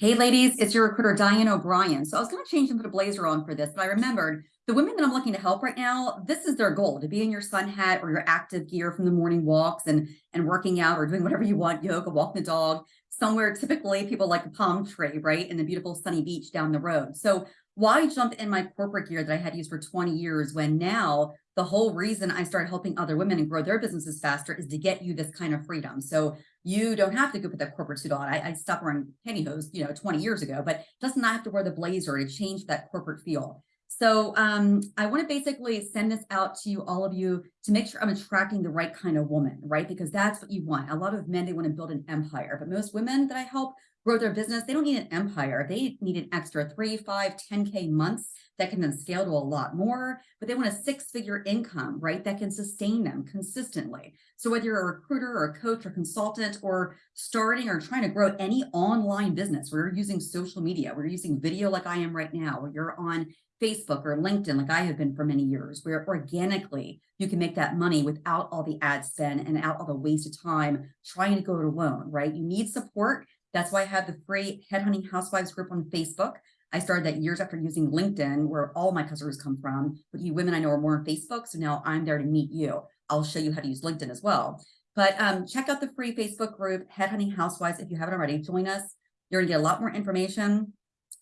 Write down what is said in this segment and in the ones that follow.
Hey ladies, it's your recruiter Diane O'Brien. So I was to change put a blazer on for this, but I remembered the women that I'm looking to help right now, this is their goal to be in your sun hat or your active gear from the morning walks and, and working out or doing whatever you want, yoga, walking the dog, somewhere typically people like a palm tree, right? And the beautiful sunny beach down the road. So why jump in my corporate gear that I had used for 20 years when now the whole reason I started helping other women and grow their businesses faster is to get you this kind of freedom. So you don't have to go put that corporate suit on. I, I stopped wearing pantyhose, you know, 20 years ago, but does not have to wear the blazer to change that corporate feel. So um, I want to basically send this out to you, all of you, to make sure I'm attracting the right kind of woman, right? Because that's what you want. A lot of men, they want to build an empire, but most women that I help grow their business, they don't need an empire. They need an extra three, five, 10K months that can then scale to a lot more, but they want a six figure income, right? That can sustain them consistently. So whether you're a recruiter or a coach or consultant or starting or trying to grow any online business, where you're using social media, where you're using video like I am right now, where you're on Facebook or LinkedIn, like I have been for many years, where organically you can make that money without all the ad spend and out all the waste of time trying to go it alone, right? You need support. That's why I have the free Headhunting Housewives group on Facebook. I started that years after using LinkedIn, where all my customers come from. But you women I know are more on Facebook, so now I'm there to meet you. I'll show you how to use LinkedIn as well. But um, check out the free Facebook group, Headhunting Housewives, if you haven't already. Join us. You're gonna get a lot more information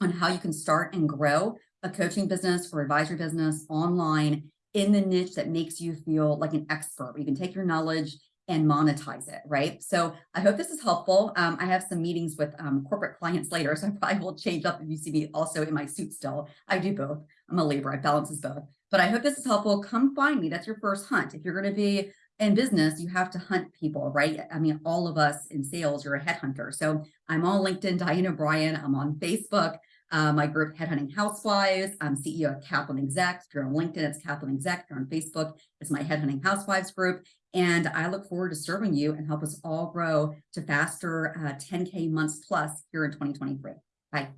on how you can start and grow a coaching business or advisory business online in the niche that makes you feel like an expert. You can take your knowledge and monetize it, right? So I hope this is helpful. Um, I have some meetings with um, corporate clients later, so I probably will change up if you see me also in my suit still. I do both. I'm a Libra, I balances both. But I hope this is helpful. Come find me. That's your first hunt. If you're going to be in business, you have to hunt people, right? I mean, all of us in sales, you're a headhunter. So I'm on LinkedIn, Diane O'Brien. I'm on Facebook. Uh, my group, Headhunting Housewives. I'm CEO of Kaplan Exec. If you're on LinkedIn, it's Kaplan Exec. If you're on Facebook, it's my Headhunting Housewives group. And I look forward to serving you and help us all grow to faster uh, 10K months plus here in 2023. Bye.